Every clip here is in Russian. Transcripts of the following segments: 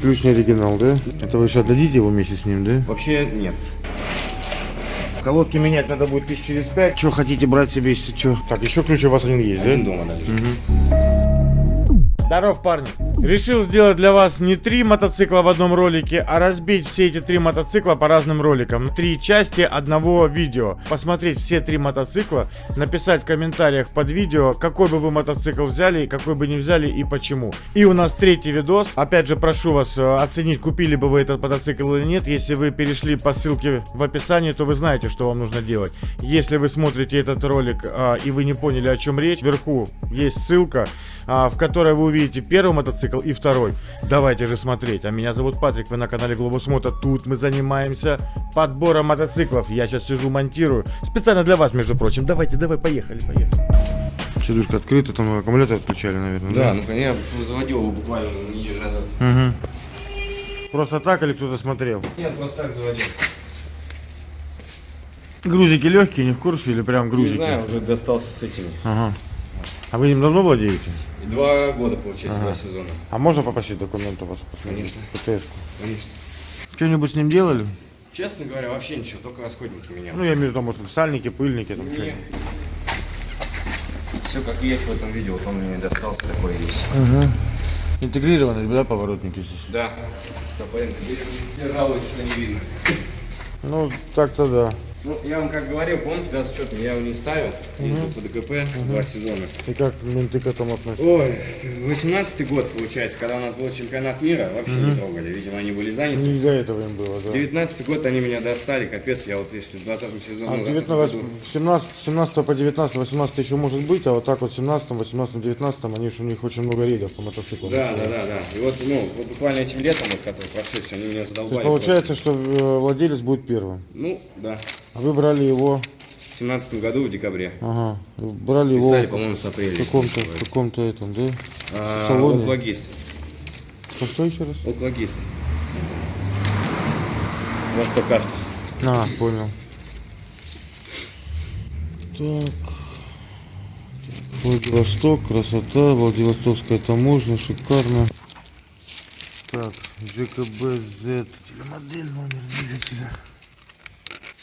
Ключ не оригинал, да? Это вы сейчас отдадите его вместе с ним, да? Вообще нет. Колодки менять надо будет тысяч через пять. Что хотите брать себе, если что? Так, еще ключ у вас один есть, Один да? дома даже. Здоров, парни. Решил сделать для вас не три мотоцикла в одном ролике, а разбить все эти три мотоцикла по разным роликам. Три части одного видео. Посмотреть все три мотоцикла, написать в комментариях под видео, какой бы вы мотоцикл взяли, какой бы не взяли и почему. И у нас третий видос. Опять же, прошу вас э, оценить, купили бы вы этот мотоцикл или нет. Если вы перешли по ссылке в описании, то вы знаете, что вам нужно делать. Если вы смотрите этот ролик а, и вы не поняли, о чем речь, вверху есть ссылка, а, в которой вы увидите первый мотоцикл и второй. Давайте же смотреть. А меня зовут Патрик, вы на канале Глобус Мото. Тут мы занимаемся подбором мотоциклов. Я сейчас сижу, монтирую. Специально для вас, между прочим. Давайте, давай, поехали, поехали. Сидушка открыта, там аккумулятор отключали, наверное. Да, ну я заводил его буквально неделю назад. Угу. Просто так или кто-то смотрел? Нет, просто так заводил. Грузики легкие, не в курсе или прям грузики? Не знаю, уже достался с этими. Ага. А вы им давно владеете? Два года, получается, Ага. два сезона. А можно попросить документы у вас посмотреть? Конечно. ПТС-ку? Конечно. Что-нибудь с ним делали? Честно говоря, вообще ничего, только расходники менял. Ну, я имею в виду, может, сальники, пыльники, там что Все как есть в этом видео, вот он мне достался, такой есть. Угу. Интегрированные, да, поворотники здесь? Да, стопоренко. Я жалуюсь, что не видно. Ну, так-то да. Ну, я вам как говорил, помните, да, с учетом, я его не ставил, ездил по ДКП два сезона. И как менты к этому относятся? Ой, 18 год, получается, когда у нас был чемпионат мира, вообще не трогали, видимо, они были заняты. Не до этого им было, да. 19 год они меня достали, капец, я вот если в 20 сезоне... А, ну, 19, 20 году- 17, 17 по 19, 18 еще может быть, а вот так вот 17, 18, 19, они же у них очень много рейдов по мотоциклам. Да, да, да, да. И вот, ну, вот буквально этим летом, вот, который прошедший, они меня То задолбали. есть получается, что э, владелец будет первым. просто. Ну, да. А вы брали его, В 17 году, в декабре. ага, брали его Писали, в по-моему, с апреля. если каком-то, в каком-то этом, да? А, салоне? Оклагист. А что еще раз? Оклагист. Восток авто. А, понял. Так. Владивосток, красота, Владивостокская таможня, шикарно. Так, ЖКБ-Z, телемодель, номер двигателя.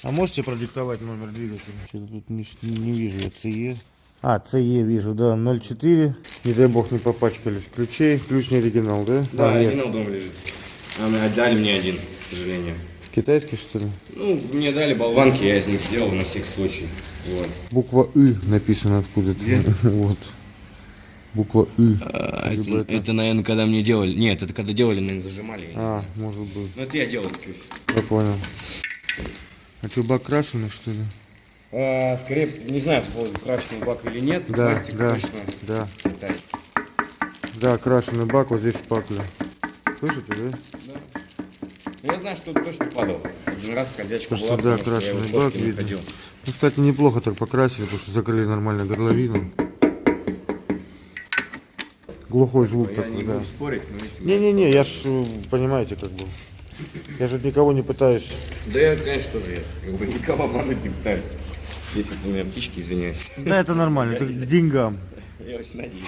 А можете продиктовать номер двигателя? Что-то тут не, не вижу я ЦЕ. А, ЦЕ вижу, да, 04. Не дай бог не попачкались. Ключей, ключ не оригинал, да? Да, А, нет. оригинал дома лежит. А мне отдали мне один, к сожалению. Китайский, что ли? Ну, мне дали болванки, я из них сделал на всякий случай. Вот. Буква И написано откуда-то. Вот. Буква И. А, Либо это, это, наверное, когда мне делали. Нет, это когда делали, наверное, зажимали. А, может быть. Ну, это я делал ключ. Я понял. А что, бак крашеный, что ли? А, скорее, не знаю, был крашеный бак или нет. Да, Пластик да, точно. да. Китай. Да, крашеный бак, вот здесь шпакля. Слышите, да? Ну, Я знаю, что точно падал. Один раз Кажется, была, да, потому что я в бак не ходил. Ну, кстати, неплохо так покрасили, потому что закрыли нормально горловину. Глухой звук Я такой, не да. спорить, но видите, Не-не-не, я ж, э, понимаете, как бы. Я же никого не пытаюсь. Да я, конечно, тоже я как бы никого обмануть не пытаюсь. Если у меня птички, извиняюсь. Да, это нормально, это к деньгам. Я очень надеюсь.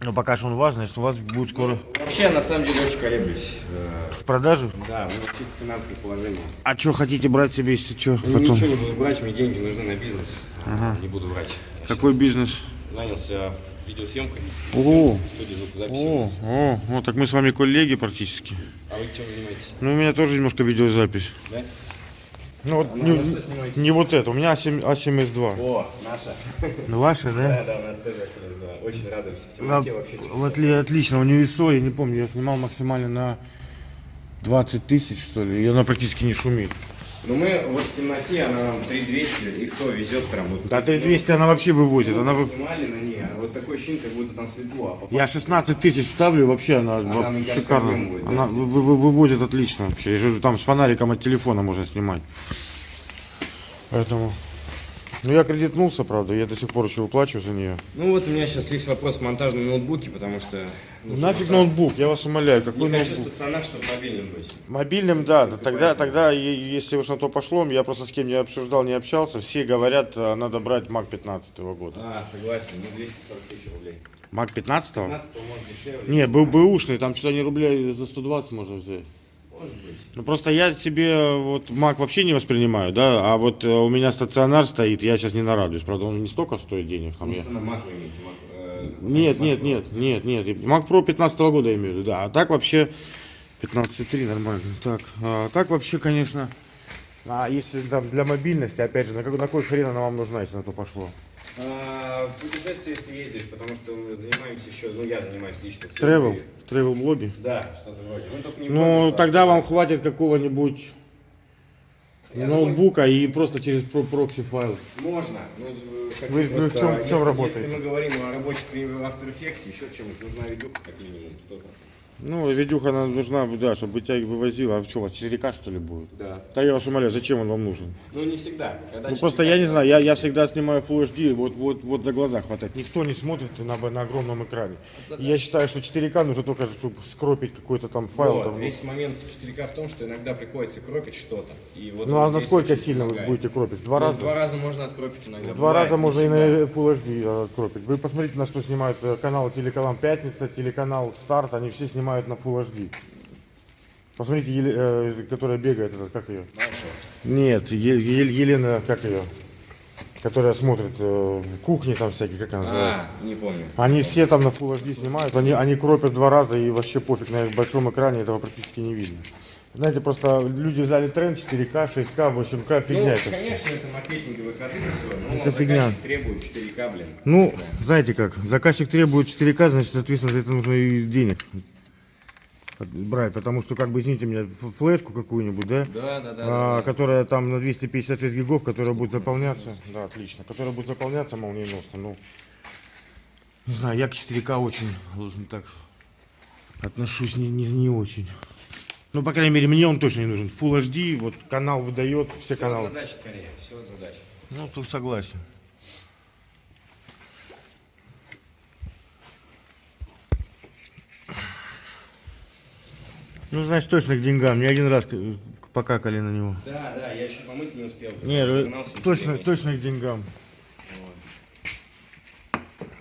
Но пока что он важный, что у вас будет скоро Вообще, на самом деле очень колеблюсь. Э, в продаже. Да, у меня чисто финансовое положение. А что хотите брать себе, если что, Я потом? Ничего не буду брать, мне деньги нужны на бизнес. Не буду брать. Я Какой бизнес? занялся видеосъемкой О, о, о, ну так мы с вами коллеги практически. А вы чем занимаетесь? Ну, у меня тоже немножко видеозапись. Да? Ну вот А не, снимаете? не вот это, у меня А7, А7S2. О, наша. Ну ваша, Да, да? да, у нас тоже СМС-2. Очень радуемся. В А, темноте вообще. вот ли- отлично, у нее ISO, я не помню, я снимал максимально на 20 тысяч, что ли, и она практически не шумит. Ну мы вот в темноте, она нам 3200 и 100 везет прям. Вот, Да 3200 она вообще вывозит, она вы... Снимали на ней, а вот такое ощущение, как будто там светло. А Я 16 тысяч ставлю, вообще она Она, мне кажется, шикарно. объем будет, да, она вы- вы- вывозит отлично вообще. Там с фонариком от телефона можно снимать. Поэтому Ну я кредитнулся, правда, я до сих пор еще выплачиваю за нее. Ну вот у меня сейчас есть вопрос в монтажном ноутбуке, потому что... Нафиг монтаж. ноутбук, я вас умоляю, какой Не хочу ноутбук? стационар, чтобы мобильным быть. Мобильным, да, Только тогда, тогда, если уж на то пошло, я просто с кем не обсуждал, не общался, все говорят, а, надо брать Мак 15 года. А, согласен, ну 240 тысяч рублей. Мак 15 15 может дешевле. Не, был бэушный, там что-то не рублей за 120 можно взять. Может быть. Ну просто я себе вот Мак вообще не воспринимаю, да, а вот э, у меня стационар стоит, я сейчас не нарадуюсь, правда он не столько стоит денег, там я... Mac вы имеете, Mac, э, Нет, Mac нет, нет, нет, нет, Mac Pro 15 года я имею в виду, да, а так вообще 15.3 нормально, так, а, так вообще, конечно, а если там для мобильности, опять же, на, какой, на какой хрен она вам нужна, если на то пошло? А, в путешествие, если ездишь, потому что мы занимаемся еще, ну я занимаюсь лично. Тревел, тревел блоги? Да, что-то вроде. Ну, Ну, тогда вам хватит какого-нибудь Я ноутбука и просто через про- прокси файл. Можно. Ну, э, Вы- вы в чем- в чем если- работаете? Если мы говорим о работе при After Effects, еще чем-нибудь, нужна видюха как минимум, 100%. Ну, видюха она нужна, да, чтобы тебя вывозила. А что, у вас 4К что ли будет? Да. Да я вас умоляю, зачем он вам нужен? Ну, не всегда. Когда Ну 4К просто я не знаю, я, я всегда снимаю Full HD, вот, вот, вот за глаза хватает. Никто не смотрит на, на огромном экране. И Я считаю, что 4К нужно только, чтобы скропить какой-то там файл. Вот, там, ну. весь момент 4К в том, что иногда приходится кропить что-то. И вот ну а вот насколько сильно вы помогает. будете кропить? Два Ну, раза? Два раза можно откропить иногда. В два раза можно и на Full HD э, кропить. Вы посмотрите, на что снимают э, каналы телеканал Пятница, телеканал Старт, они все снимают на Full HD. Посмотрите, Еле- э, которая бегает, это, как ее? Знаешь, Нет, Е- Е- Елена, как ее? Которая смотрит э, кухни там всякие, как она называется? А, не помню. Они все там на Full HD снимают, они, они кропят два раза и вообще пофиг, на их большом экране этого практически не видно. Знаете, просто люди взяли тренд 4К, 6К, 8К, фигня ну, это все. конечно, это маркетинговый ходы, все, но Это фигня. требует 4К, блин. Ну, знаете как, заказчик требует 4К, значит, соответственно, за это нужно и денег брать, потому что, как бы, извините меня, флешку какую-нибудь, да, Да, да, да. а, да, которая там на 256 гигов, которая будет заполняться, да, отлично, которая будет заполняться молниеносно, ну, не знаю, я к 4К очень, должен так, отношусь не, не, не очень. Ну, по крайней мере, мне он точно не нужен. Full HD, вот канал выдает, все от каналы. задач скорее, все от задач. Ну, тут согласен. Ну, значит, точно к деньгам. Не один раз покакали на него. Да, да, я еще помыть не успел. Нет, Загнался точно, точно к деньгам.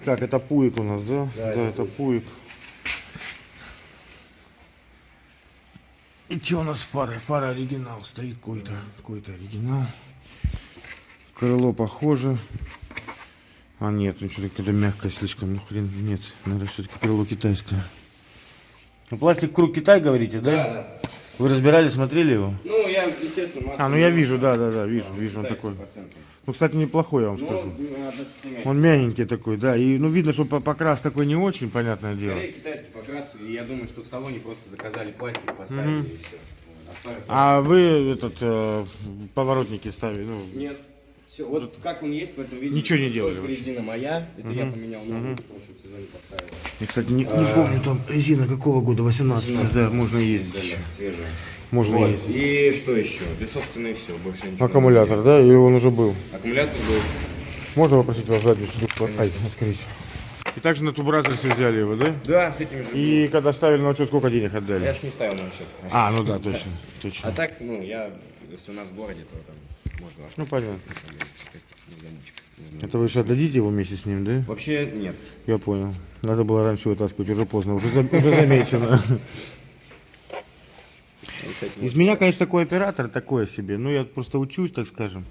Так, это пуик у нас, да? Да, Да, это это пуик. И что у нас с фарой? Фара оригинал стоит какой-то. Какой-то оригинал. Крыло похоже. А нет, ну что-то когда мягкое слишком, ну хрен, нет, наверное, все-таки крыло китайское. Ну, пластик круг Китай, говорите, да? Да, да. Вы разбирали, смотрели его? Ну, я, естественно, масло А, ну я вижу, да, да, да, вижу, вижу, он Да, такой. 100%. Ну, кстати, неплохой, я вам Ну, скажу. Он мягенький такой, да. И ну видно, что по- покрас такой не очень, понятное дело. Скорее китайский покрас, и я думаю, что в салоне просто заказали пластик, поставили Мгм. и все. Вот, а старый А вы этот э, поворотники ставили, ну. Нет. Все, вот как он есть в этом виде. Ничего не делали резина моя, это я Мгм. поменял новую, в прошлом сезоне поставил. Я, кстати, не, не А. помню там резина какого года, 18 да, можно ездить. Да, еще. свежая. Можно Вот. ездить. И что еще? Да, собственно, и все. Больше ничего. Аккумулятор, да? Или он уже был? Аккумулятор был. Можно попросить вас заднюю сидушку ай, открыть? И также на тубразерсе взяли его, да? Да, с этим же. И когда ставили на учет, сколько денег Я отдали? ж не ставил на счет. А, ну да, точно, А точно. так, ну, я, если у нас в городе, то там можно. Ну, понятно. Это вы еще отдадите его вместе с ним, да? Вообще нет. Я понял. Надо было раньше вытаскивать, уже поздно, уже, за- уже замечено. Из меня, конечно, такой оператор, такое себе. Ну, я просто учусь, так скажем.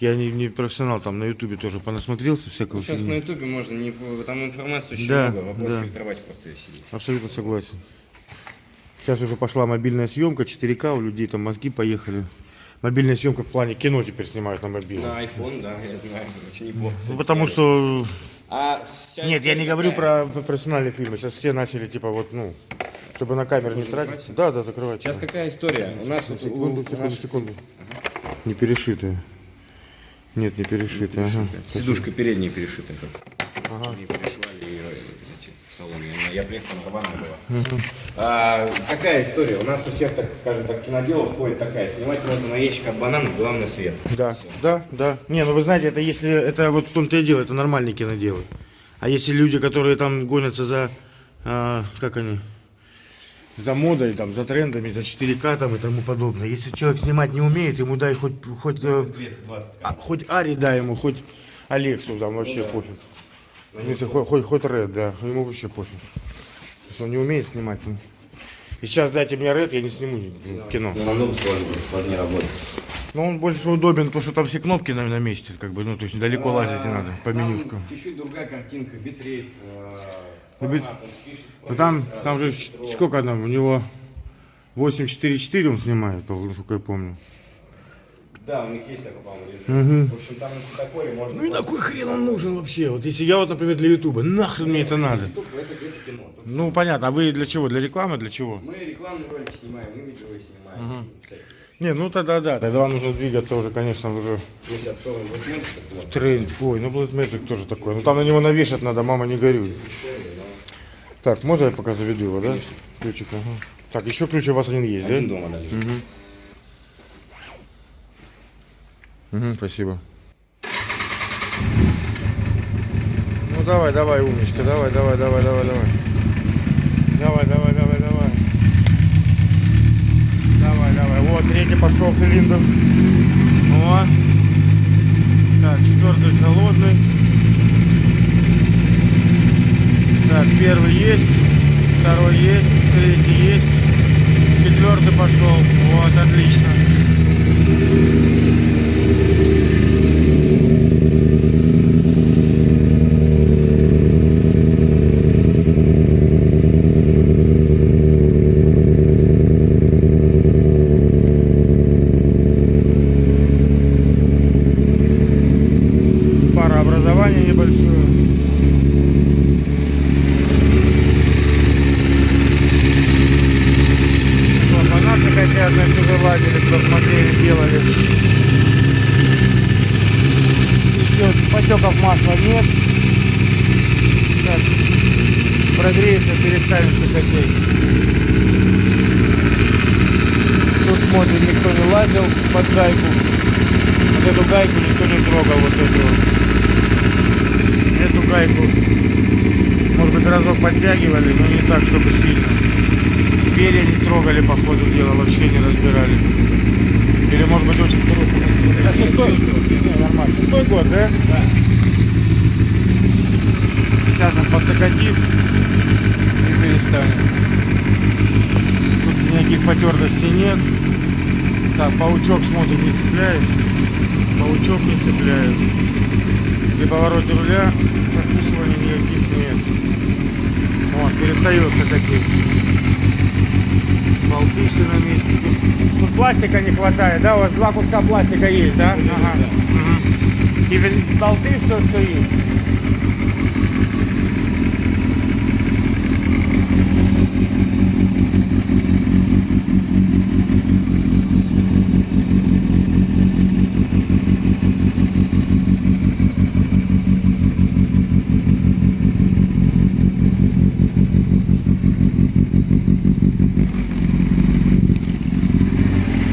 Я не, не профессионал, там на ютубе тоже понасмотрелся всякого. Сейчас фигни. на ютубе можно, не, там информации очень Да, много, вопрос да. фильтровать просто ее сидеть. Абсолютно согласен. Сейчас уже пошла мобильная съемка, 4К, у людей там мозги поехали. Мобильная съемка в плане кино теперь снимают на мобильном. На iPhone, да, я знаю, очень неплохо. Ну, потому что... А Нет, я не говорю про профессиональные фильмы. Сейчас все начали, типа, вот, ну, чтобы на камеру не тратить. закрывать? Да, да, закрывать. Сейчас какая история? У нас Секунду, секунду, наших- секунду. Не перешитые. Нет, не перешитые. Ага. Сидушка передняя перешита. Как. Ага. Ее, эти в салоне. Я, я приехал, на Рвана была. А, какая история? У нас у всех, так скажем так, киноделов ходит такая. Снимать можно на ящик от банана, главное свет. Да, да, да. Не, ну вы знаете, это если, это вот в том-то и дело, это нормальные киноделы. А если люди, которые там гонятся за, а, как они, за модой, там, за трендами, за 4К там и тому подобное. Если человек снимать не умеет, ему дай хоть, хоть, э, 30-20 а, хоть Ари дай ему, хоть Алексу, там вообще пофиг. В смысле, хоть, хоть, хоть Ред, да, ему вообще пофиг. Если он не умеет снимать. ну. И сейчас дайте мне Ред, я не сниму ну, кино. Ну, намного сложнее, сложнее работать. Но он больше удобен, потому что там все кнопки на, на месте, как бы, ну, то есть далеко лазить не надо, по Там менюшкам. Чуть-чуть другая картинка, битрейт, э, Ну, бит- формат, Ну, там, сразу там же сколько там, у него 844 он снимает, насколько я помню. Да, у них есть такой, по-моему, режим. Мгм. В общем, там на цветокоре можно... Ну и на кой хрен он нужен вообще? Вот если я вот, например, для Ютуба, нахрен мне это надо? Тут это, это кино. Тут Ну, понятно, а вы для чего? Для рекламы, для чего? Мы рекламные ролики снимаем, мы видео снимаем. всякие. Не, ну тогда да, тогда вам нужно двигаться уже, конечно, уже сейчас в смотрим. тренд. Ой, ну Blood Magic тоже такой. Ну там на него навешать надо, мама не горюй. Так, можно я пока заведу его, да? Ключик, ага. Так, еще ключ у вас один есть, Один да? дома даже. Мгм. Мгм, спасибо. Ну давай, давай, умничка, давай, давай, давай, давай, давай. Давай, давай, давай, давай. Давай, давай. Вот, третий пошел цилиндр. О. Так, четвертый холодный. Так, первый есть, второй есть, третий есть. Четвертый пошел. Вот, отлично. Парообразование небольшое. Вот, фанаты хотят, на все залазили, кто смотрели, делали. Еще потеков масла нет. Сейчас прогреется, переставится котель. Тут смотрим, никто не лазил под гайку. Вот эту гайку никто не трогал, вот эту. вот. Эту гайку, может быть, разок подтягивали, но не так, чтобы сильно. Перья не трогали, по ходу дела, вообще не разбирали. Или, может быть, очень хорошо. Это шестой? Не, нормально. Шестой год, да? Да. Сейчас он подзакатит и перестанет. Тут никаких потертостей нет. Так, паучок смотрим, не цепляет. Паучок не цепляет. При повороте руля закусывания никаких нет. Вот, перестает закатить. Болты все на месте. Тут, тут пластика не хватает, да? У вас два куска пластика есть, да? Ага. Мгм. И болты все, все есть.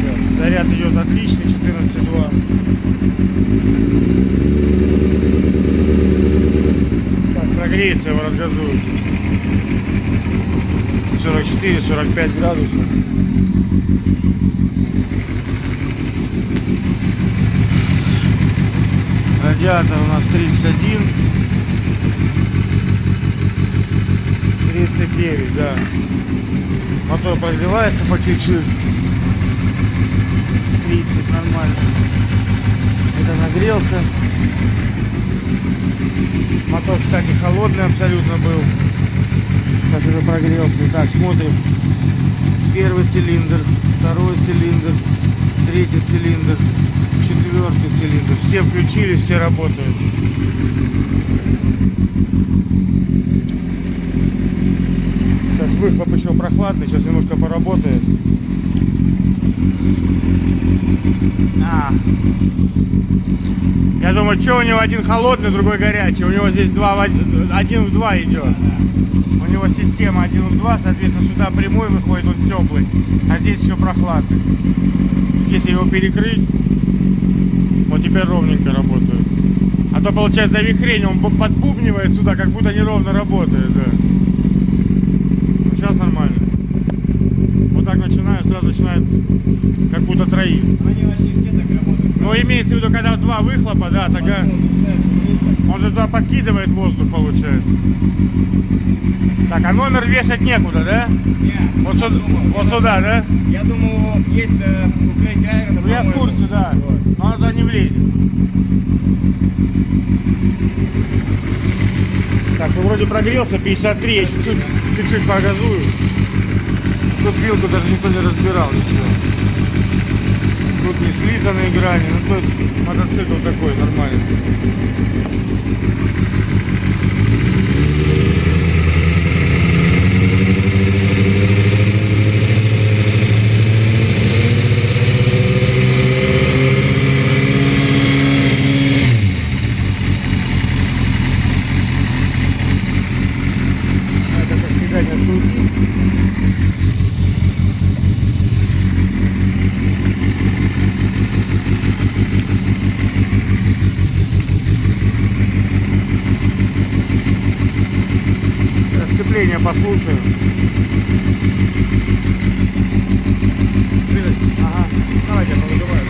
Так, Заряд идет отличный, 14,2. Так, прогреется его разгазует. 44-45 градусов. Радиатор у нас 31. 39, да. Мотор прогревается по чуть-чуть. 30 нормально. Это нагрелся. Мотор, кстати, холодный абсолютно был. Сейчас уже прогрелся. Так, смотрим. Первый цилиндр, второй цилиндр, третий цилиндр, четвертый цилиндр. Все включились, все работают. Сейчас выхлоп еще прохладный, сейчас немножко поработает. А. Я думаю, что у него один холодный, другой горячий. У него здесь два, в один один в два идет. У него система один в два, соответственно, сюда прямой выходит, он теплый. А здесь еще прохладный. Если его перекрыть, вот теперь ровненько работает. А то получается завихрение, он бу- подбубнивает сюда, как будто неровно работает. Да. Ну, сейчас нормально. Так начинаю, сразу начинает как будто троит. Они вообще все так работают. Но имеется в виду, когда два выхлопа, да, тогда он же туда подкидывает воздух, получается. Так, а номер вешать некуда, да? Не, Вот, сюда, вот сюда, да? Я думаю, есть э, у Crazy Iron, Ну, я в курсе, да. Вот. Но он туда не влезет. Так, ну вроде прогрелся, 53, я чуть-чуть, чуть-чуть погазую. Тут вилку даже никто не разбирал, ничего. Тут не слизанные грани, ну то есть мотоцикл такой нормальный. Это как всегда не открутить. Сцепление послушаю. Ага. Давайте, повыдуваю.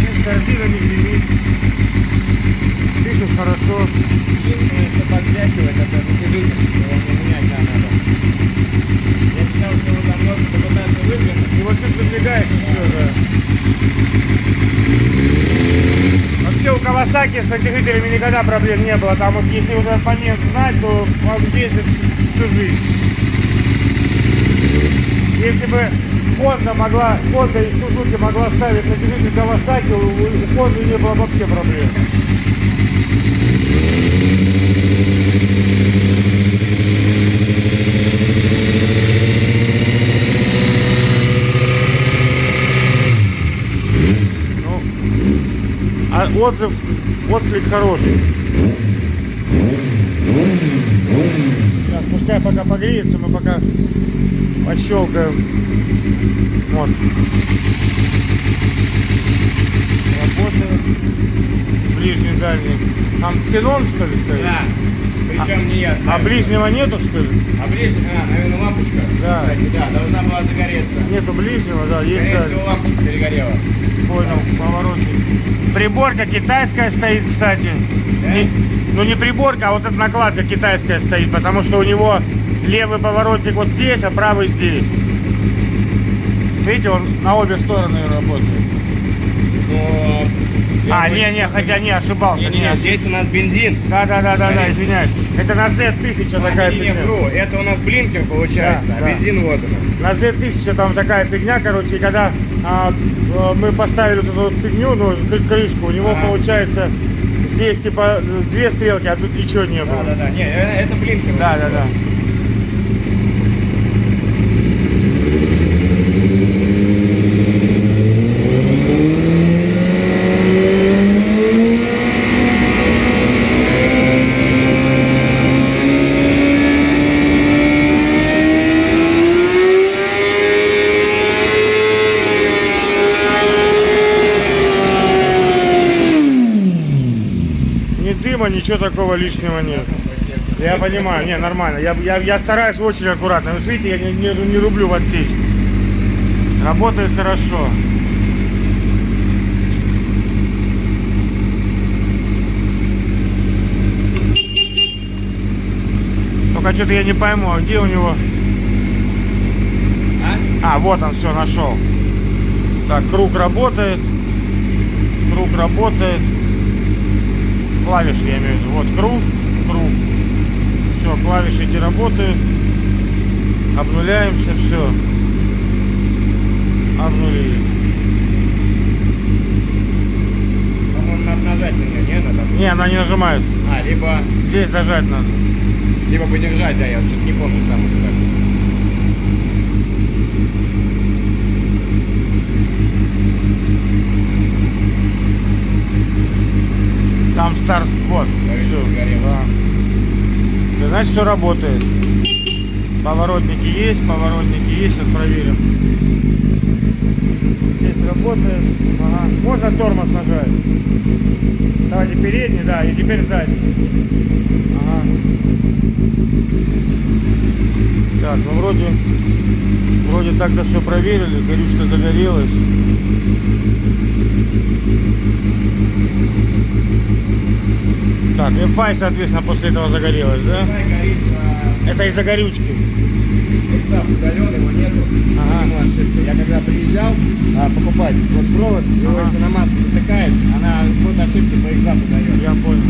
Нет, корзина не гремит. Дышит хорошо. Единственное, что подвякивает, это вентилятор, его не менять да, надо. Я читал, что его там можно попытаться выдвинуть. И вот чуть выдвигаешь, и все, да. Вообще у Кавасаки с натяжителями никогда проблем не было. Там вот если вот этот момент знать, то он ездит всю жизнь. Если бы Honda могла, Honda и Suzuki могла ставить натяжитель у, у Honda не было вообще проблем. Ну, а отзыв, отклик хороший. Сейчас, пускай пока погреется, мы пока пощелкаем. Вот. Работает. Ближний, дальний. Там ксенон, что ли, стоит? Да. Причем не я А ближнего нету, что ли? А ближний, а, наверное, лампочка. Да. Кстати, да, должна была загореться. Нету ближнего, да, есть Скорее всего, лампочка перегорела. Понял, поворотник. Приборка китайская стоит, кстати. Да? Не- ну не приборка, а вот эта накладка китайская стоит, потому что у него левый поворотник вот здесь, а правый здесь. Видите, он на обе стороны работает. А, бы- не-не, хотя не, ошибался. Не, не, не, не, здесь у нас бензин. Да, да, да, да, да, извиняюсь. Это на Z1000 такая не, не, фигня. вру. Это у нас блинкер получается, Да, а да. бензин вот он. На Z1000 там такая фигня, короче, и когда а, э, мы поставили вот эту вот фигню, ну, кры- крышку, у него Ага. получается здесь типа две стрелки, а тут ничего не было. Да, да, да. Не, э, это блинкер. Да, да, да. Ни дыма, ничего такого лишнего нет. Я понимаю, не, нормально. Я, я, я стараюсь очень аккуратно. Вы видите, я не, не, не рублю в отсечку. Работает хорошо. Только что-то я не пойму, а где у него... А? А, вот он, все, нашел. Так, круг работает. Круг работает. Клавиши, я имею в виду. Вот круг, круг. Все, клавиши эти работают. Обнуляемся, все. Обнулили. По-моему, надо нажать на нее, не? Надо. Не, она не нажимается. А, либо здесь зажать надо. Либо подержать, да, я что-то не помню сам уже как. Там старт, вот. Загорелось. да. Да, Значит, все работает. Поворотники есть, поворотники есть, сейчас проверим. Здесь работает. Ага. Можно тормоз нажать. Давайте передний, да, и теперь задний. Ага. Так, ну вроде, вроде так-то все проверили, горючка загорелась. Так, FI, соответственно, после этого загорелась, да? Горит, а, Это из-за горючки. экзаст удален, его нету. Ага. Ему ошибка. Я когда приезжал а, покупать вот провод, его Ага. если на маску затыкаешь, она вот ошибки по экзапту дает. Я понял.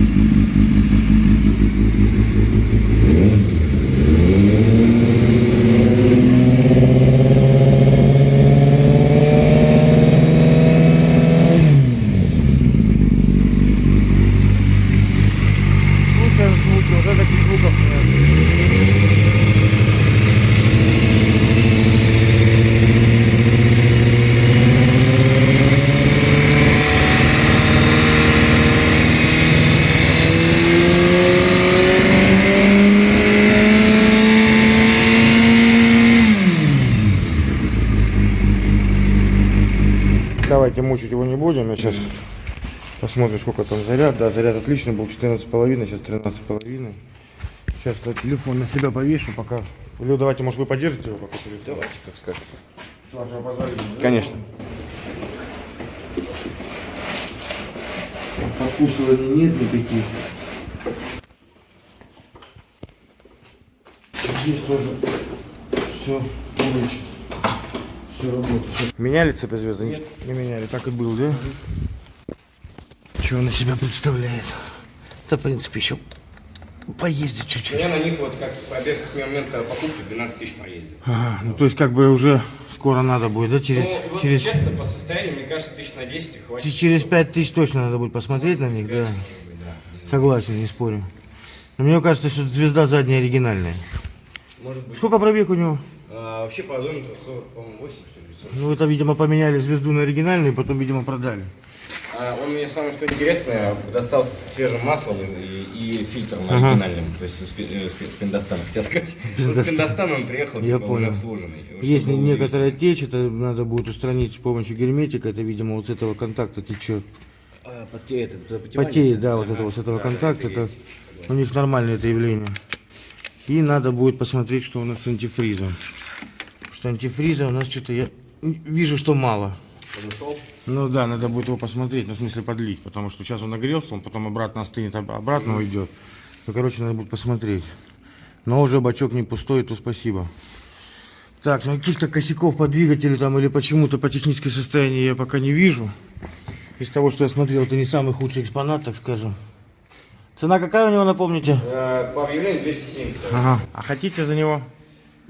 Слушаем звуки, уже таких звуков нет. Давайте мучить его не будем. Я сейчас посмотрим, сколько там заряд. Да, заряд отличный был 14,5, сейчас 13,5. Сейчас я телефон на себя повешу пока. Лё, давайте, может, вы поддержите его пока телефон? Давайте, как скажете. С вашего позволения. да? Конечно. Покусываний нет никаких. Здесь тоже все полностью. Все работает. Меняли цепь звезды? Нет. Не меняли, так и был, да? Что он из себя представляет? Да, в принципе, еще поездить чуть-чуть. Я на них вот как с пробег с момента покупки 12 тысяч поездил. Ага, ну то есть как бы уже скоро надо будет, да? Через, ну, вот через, честно, по состоянию, мне кажется, тысяч на 10 и хватит. через 5 тысяч точно надо будет посмотреть на них, да? Может быть, да. Согласен, не спорю. Но мне кажется, что звезда задняя оригинальная. Может быть. Сколько пробег у него? А, вообще по одометру 40, по-моему, 8 что ли. 40. Ну, это, видимо, поменяли звезду на оригинальную, потом, видимо, продали. А, он мне самое что интересное достался со свежим маслом и, и- фильтром Ага. оригинальным, то есть с, э, с пи- с Пиндостана, хотел сказать. Пиндостан. С Пиндостана он приехал, Я типа, уже понял. обслуженный. Что Есть некоторая течь, это надо будет устранить с помощью герметика. Это, видимо, вот с этого контакта течет. А, потеет, это? Потеет, да, вот Ага, это вот с этого да, контакта. это Это есть. у них нормальное это явление. И надо будет посмотреть, что у нас с антифризом. Что антифриза у нас что-то я вижу, что мало. Он ушел? Ну да, надо будет его посмотреть, ну в смысле подлить, потому что сейчас он нагрелся, он потом обратно остынет, об- обратно уйдет. Ну, короче, надо будет посмотреть. Но уже бачок не пустой, то спасибо. Так, ну каких-то косяков по двигателю там или почему-то по технической состоянию я пока не вижу. Из того, что я смотрел, это не самый худший экспонат, так скажем. Цена какая у него, напомните? Э, По объявлению 270. Ага. А хотите за него?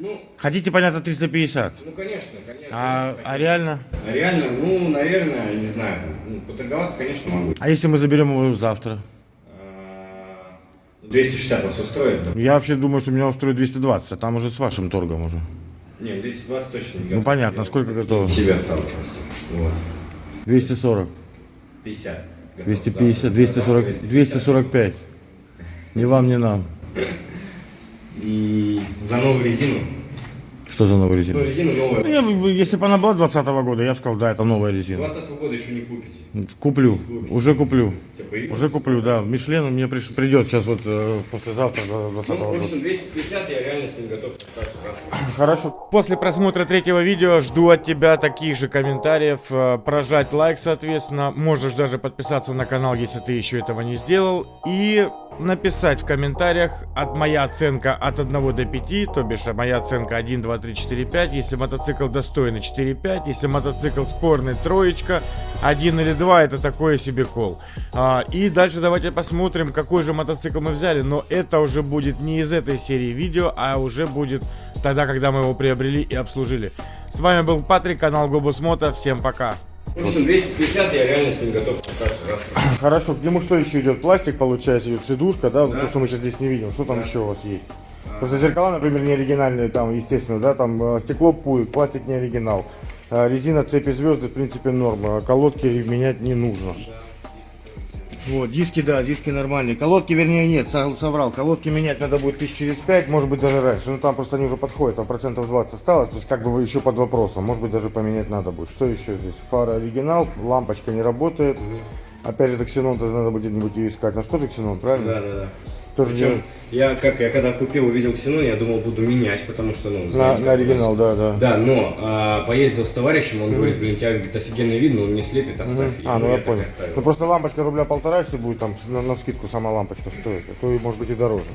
Ну, Хотите, понятно, 350. ну конечно, конечно. А, конечно. а реально? А Реально, ну, наверное, не знаю, ну, поторговаться, конечно, могу. А если мы заберем его завтра? А, 260 вас устроит, да? Я вообще думаю, что меня устроит 220, а там уже с вашим торгом уже. Не, 220 точно не Ну готов. понятно, Я сколько готово? Себя стал просто. Вот. 240, 50. готов. 250, Завтра- 240, завтра 245. Ни вам, ни нам. И за новую резину. Что за новая Ну, резина? Ну, новая. я если бы она была 20 года, я бы сказал, да, это новая резина. 20 года еще не купите. Куплю, уже куплю. Уже куплю, да. Мишлен мне приш- придет сейчас вот э, послезавтра, до 20 Ну, в года. общем, 250 я реально с ним готов остаться. Хорошо. После просмотра третьего видео жду от тебя таких же комментариев, э, прожать лайк, соответственно. Можешь даже подписаться на канал, если ты еще этого не сделал. И написать в комментариях от моя оценка от 1 до 5, то бишь а моя оценка 1, 2, 3, 4, 5. Если мотоцикл достойный 4, 5. Если мотоцикл спорный троечка, 1 или 2, это такое себе кол. А, и дальше давайте посмотрим, какой же мотоцикл мы взяли. Но это уже будет не из этой серии видео, а уже будет тогда, когда мы его приобрели и обслужили. С вами был Патрик, канал Гобус Мото. Всем пока. В общем, 250 я реально с ним готов кататься. раз. Хорошо, к нему что еще идет? Пластик, получается, идет сидушка, да? Да. То, что мы сейчас здесь не видим. Что там Да. еще у вас есть? А, Просто зеркала, например, не оригинальные, там, естественно, да, там э, стекло пует, пластик не оригинал. А, Резина, цепи, звезды, в принципе, норма. Колодки менять не нужно. Вот, диски, да, диски нормальные. Колодки, вернее, нет, со- соврал. Колодки менять надо будет тысяч через пять, может быть, даже раньше. Ну, там просто они уже подходят, там процентов 20 осталось. То есть, как бы вы еще под вопросом. Может быть, даже поменять надо будет. Что еще здесь? Фара оригинал, лампочка не работает. Опять же, это ксенон, надо будет где-нибудь ее искать. Ну, что же ксенон, правильно? Да, да, да. Тоже Причем я как я когда купил, увидел ксенон, я думал буду менять, потому что ну на, знаете, на как у нас. оригинал, да, да. Да, но а, поездил с товарищем, он говорит, блин, тебя говорит, офигенно видно, он не слепит, оставь. Мгм. И, А, ну я так понял. Ну просто лампочка рубля полтора, если будет там на, на скидку сама лампочка стоит, а то и может быть и дороже.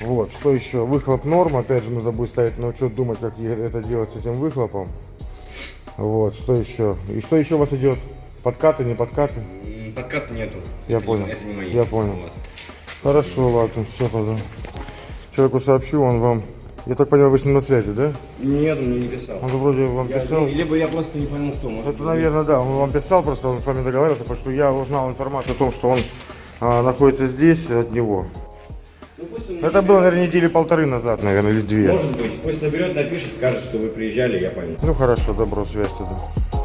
Вот, что еще? Выхлоп норм, опять же надо будет ставить на учет, думать, как это делать с этим выхлопом. Вот, что еще? И что еще у вас идет? Подкаты, не подкаты? М, Подката нету. Я Это понял. Не, это не мои. Я понял. Вот. Хорошо, ладно, все тогда. Человеку сообщу, он вам... Я так понимаю, вы с ним на связи, да? Нет, он мне не писал. Он же вроде вам Я- писал. либо я просто не понял, кто. Может, Это, наверное, да, он вам писал, просто он с вами договаривался, потому что я узнал информацию о том, что он а, находится здесь от него. Ну, Это было, наверное, недели полторы назад, наверное, или две. Может быть, пусть наберет, напишет, скажет, что вы приезжали, я пойму. Ну хорошо, добро, связь тогда.